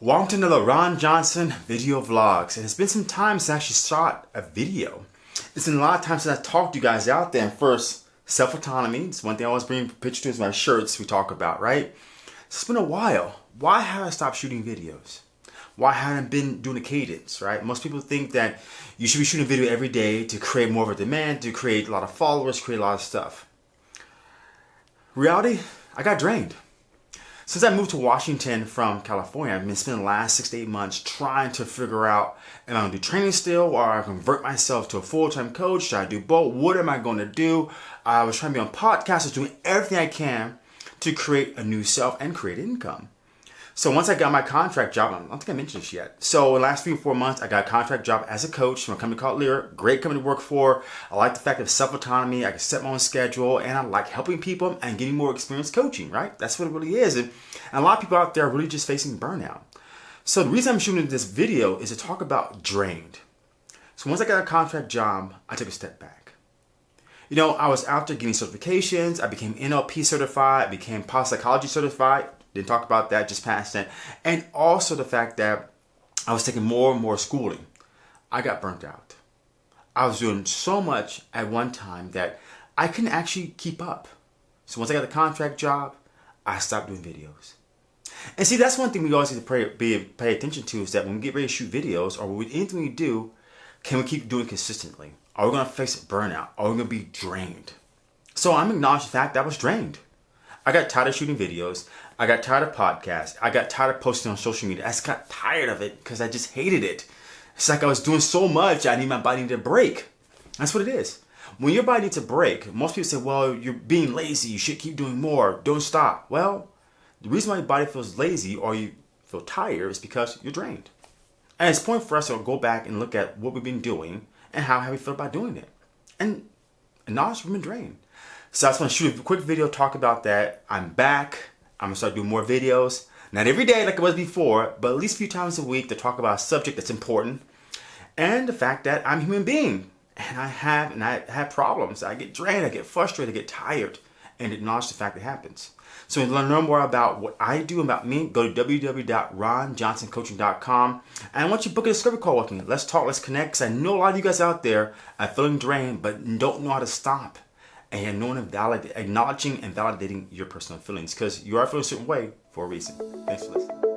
Welcome to another Ron Johnson video vlogs. And it's been some time since I actually shot a video. It's been a lot of time since I talked to you guys out there. And first, self-autonomy. It's one thing I always bring pictures to is my shirts we talk about, right? So it's been a while. Why have I stopped shooting videos? Why haven't I been doing a cadence, right? Most people think that you should be shooting a video every day to create more of a demand, to create a lot of followers, create a lot of stuff. Reality, I got drained. Since I moved to Washington from California, I've been spending the last six to eight months trying to figure out am I to do training still or I convert myself to a full-time coach? Should I do both? What am I going to do? I was trying to be on podcasts, doing everything I can to create a new self and create income. So once I got my contract job, I don't think I mentioned this yet. So in the last three or four months, I got a contract job as a coach from a company called Lear. Great company to work for. I like the fact of self-autonomy. I can set my own schedule and I like helping people and getting more experience coaching, right? That's what it really is. And, and a lot of people out there are really just facing burnout. So the reason I'm shooting this video is to talk about drained. So once I got a contract job, I took a step back. You know, I was out there getting certifications. I became NLP certified. I became positive psychology certified. Didn't talk about that, just past that. And also the fact that I was taking more and more schooling. I got burnt out. I was doing so much at one time that I couldn't actually keep up. So once I got the contract job, I stopped doing videos. And see, that's one thing we always need to pay, be, pay attention to is that when we get ready to shoot videos or anything we do, can we keep doing consistently? Are we going to face burnout? Are we going to be drained? So I'm acknowledging the fact that I was drained. I got tired of shooting videos. I got tired of podcasts. I got tired of posting on social media. I just got tired of it because I just hated it. It's like I was doing so much, I need my body to break. That's what it is. When your body needs a break, most people say, well, you're being lazy. You should keep doing more. Don't stop. Well, the reason why your body feels lazy or you feel tired is because you're drained. And it's point for us to go back and look at what we've been doing and how have we felt about doing it. And acknowledge we've been drained. So I just want to shoot a quick video, talk about that. I'm back. I'm going to start doing more videos. Not every day like it was before, but at least a few times a week to talk about a subject that's important. And the fact that I'm a human being. And I have and I have problems. I get drained, I get frustrated, I get tired. And acknowledge the fact that it happens. So to learn more about what I do about me, go to www.ronjohnsoncoaching.com. And I want you to book a discovery call with me. Let's talk, let's connect. Because I know a lot of you guys out there are feeling drained, but don't know how to stop and knowing and valid, acknowledging and validating your personal feelings because you are feeling a certain way for a reason. Thanks for listening.